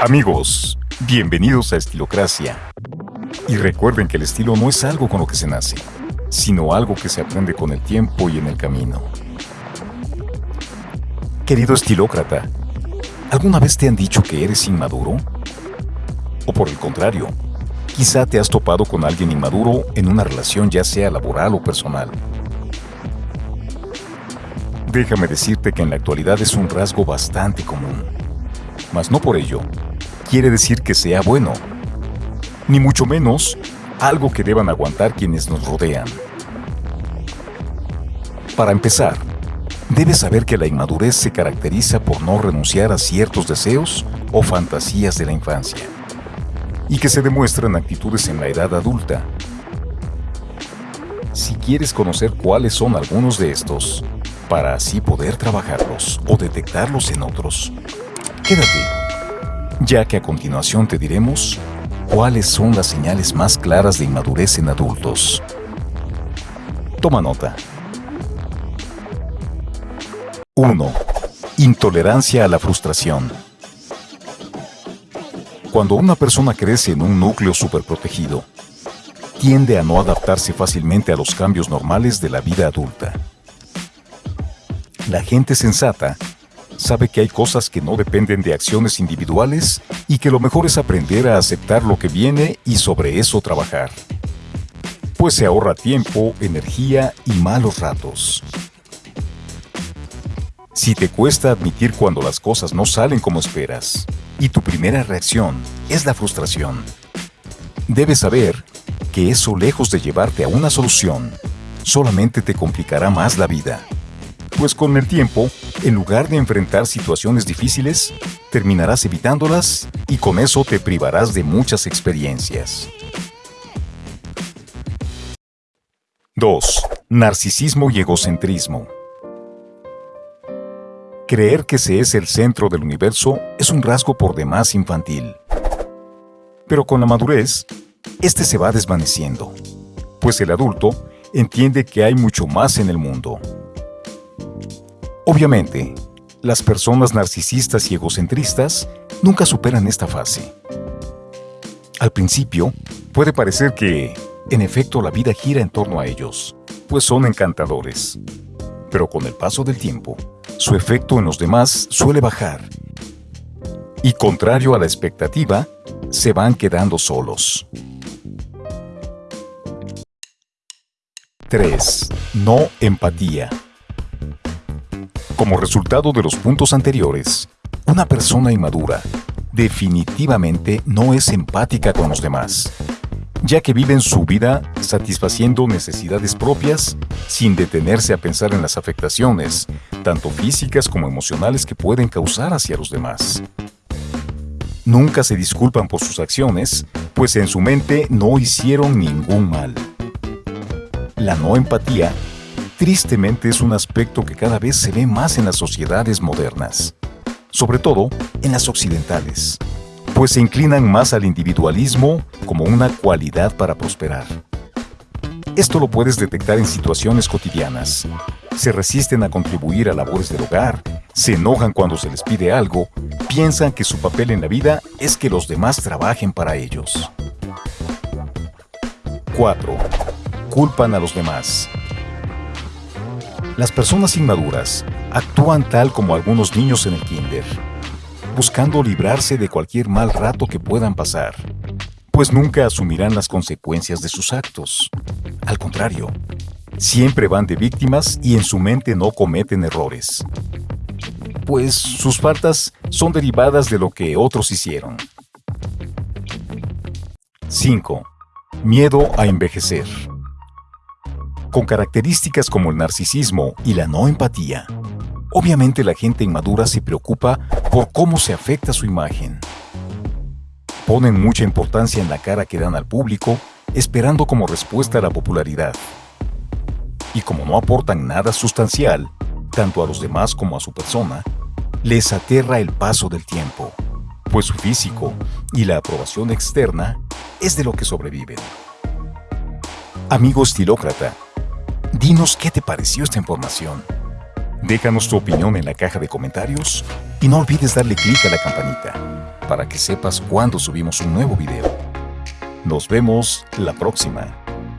Amigos, bienvenidos a Estilocracia. Y recuerden que el estilo no es algo con lo que se nace, sino algo que se aprende con el tiempo y en el camino. Querido estilócrata, ¿alguna vez te han dicho que eres inmaduro? O por el contrario, quizá te has topado con alguien inmaduro en una relación ya sea laboral o personal. Déjame decirte que en la actualidad es un rasgo bastante común, mas no por ello quiere decir que sea bueno, ni mucho menos algo que deban aguantar quienes nos rodean. Para empezar, debes saber que la inmadurez se caracteriza por no renunciar a ciertos deseos o fantasías de la infancia, y que se demuestran actitudes en la edad adulta. Si quieres conocer cuáles son algunos de estos, para así poder trabajarlos o detectarlos en otros, quédate ya que a continuación te diremos cuáles son las señales más claras de inmadurez en adultos. Toma nota. 1. Intolerancia a la frustración. Cuando una persona crece en un núcleo superprotegido, tiende a no adaptarse fácilmente a los cambios normales de la vida adulta. La gente sensata sabe que hay cosas que no dependen de acciones individuales y que lo mejor es aprender a aceptar lo que viene y sobre eso trabajar. Pues se ahorra tiempo, energía y malos ratos. Si te cuesta admitir cuando las cosas no salen como esperas y tu primera reacción es la frustración, debes saber que eso lejos de llevarte a una solución, solamente te complicará más la vida pues con el tiempo, en lugar de enfrentar situaciones difíciles, terminarás evitándolas y con eso te privarás de muchas experiencias. 2. Narcisismo y egocentrismo. Creer que se es el centro del universo es un rasgo por demás infantil. Pero con la madurez, este se va desvaneciendo, pues el adulto entiende que hay mucho más en el mundo Obviamente, las personas narcisistas y egocentristas nunca superan esta fase. Al principio, puede parecer que, en efecto, la vida gira en torno a ellos, pues son encantadores. Pero con el paso del tiempo, su efecto en los demás suele bajar. Y contrario a la expectativa, se van quedando solos. 3. No empatía. Como resultado de los puntos anteriores, una persona inmadura definitivamente no es empática con los demás, ya que viven su vida satisfaciendo necesidades propias sin detenerse a pensar en las afectaciones, tanto físicas como emocionales que pueden causar hacia los demás. Nunca se disculpan por sus acciones, pues en su mente no hicieron ningún mal. La no empatía tristemente es un aspecto que cada vez se ve más en las sociedades modernas, sobre todo en las occidentales, pues se inclinan más al individualismo como una cualidad para prosperar. Esto lo puedes detectar en situaciones cotidianas. Se resisten a contribuir a labores del hogar, se enojan cuando se les pide algo, piensan que su papel en la vida es que los demás trabajen para ellos. 4. Culpan a los demás. Las personas inmaduras actúan tal como algunos niños en el kinder, buscando librarse de cualquier mal rato que puedan pasar, pues nunca asumirán las consecuencias de sus actos. Al contrario, siempre van de víctimas y en su mente no cometen errores, pues sus faltas son derivadas de lo que otros hicieron. 5. Miedo a envejecer con características como el narcisismo y la no empatía. Obviamente la gente inmadura se preocupa por cómo se afecta su imagen. Ponen mucha importancia en la cara que dan al público, esperando como respuesta a la popularidad. Y como no aportan nada sustancial, tanto a los demás como a su persona, les aterra el paso del tiempo, pues su físico y la aprobación externa es de lo que sobreviven. Amigo estilócrata, Dinos qué te pareció esta información. Déjanos tu opinión en la caja de comentarios Y no olvides darle clic a la campanita para que sepas cuando subimos un nuevo video. Nos vemos la próxima.